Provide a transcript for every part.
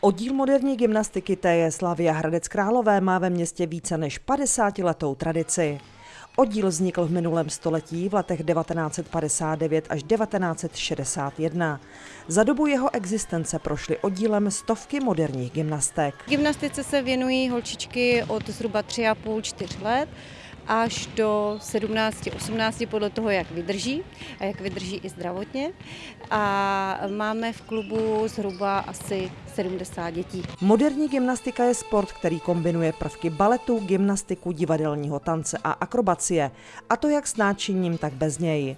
Oddíl moderní gymnastiky TJ Slavia Hradec Králové má ve městě více než 50 letou tradici. Oddíl vznikl v minulém století v letech 1959 až 1961. Za dobu jeho existence prošly oddílem stovky moderních gymnastek. Gymnastice se věnují holčičky od zhruba 3,5-4 let až do 17-18 podle toho, jak vydrží a jak vydrží i zdravotně. A máme v klubu zhruba asi 70 dětí. Moderní gymnastika je sport, který kombinuje prvky baletu, gymnastiku, divadelního tance a akrobacie, a to jak s náčiním, tak bez něj.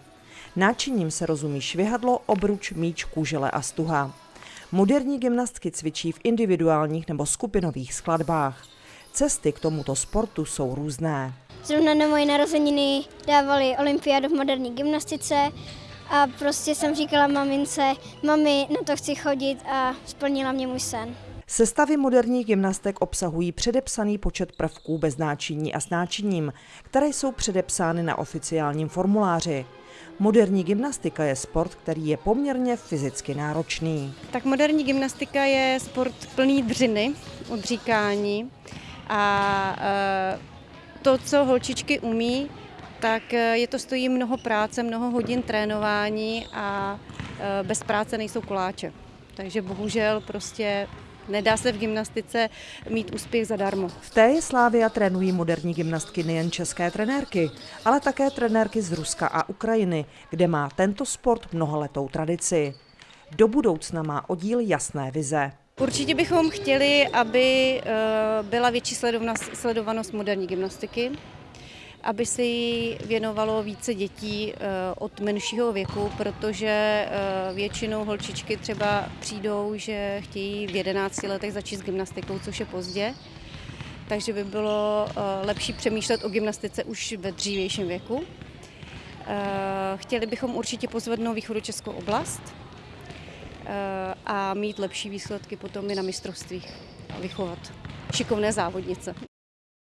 Náčiním se rozumí švihadlo, obruč, míč, kůžele a stuha. Moderní gymnastky cvičí v individuálních nebo skupinových skladbách. Cesty k tomuto sportu jsou různé. Zrovna na moje narozeniny dávali olympiádu v moderní gymnastice a prostě jsem říkala mamince, mami, na to chci chodit a splnila mě můj sen. Sestavy moderních gymnastek obsahují předepsaný počet prvků bez náčiní a s náčiním, které jsou předepsány na oficiálním formuláři. Moderní gymnastika je sport, který je poměrně fyzicky náročný. Tak moderní gymnastika je sport plný dřiny, odříkání a e, to, co holčičky umí, tak e, je to stojí mnoho práce, mnoho hodin trénování a e, bez práce nejsou koláče. Takže bohužel prostě Nedá se v gymnastice mít úspěch zadarmo. V té je Slávia trénují moderní gymnastky nejen české trenérky, ale také trenérky z Ruska a Ukrajiny, kde má tento sport mnohaletou tradici. Do budoucna má oddíl jasné vize. Určitě bychom chtěli, aby eh, byla větší sledovanost moderní gymnastiky, aby se jí věnovalo více dětí eh, od menšího věku, protože eh, většinou holčičky třeba přijdou, že chtějí v 11 letech začít s gymnastikou, což je pozdě. Takže by bylo lepší přemýšlet o gymnastice už ve dřívějším věku. Chtěli bychom určitě pozvednout východočeskou oblast, a mít lepší výsledky potom i na mistrovstvích vychovat šikovné závodnice.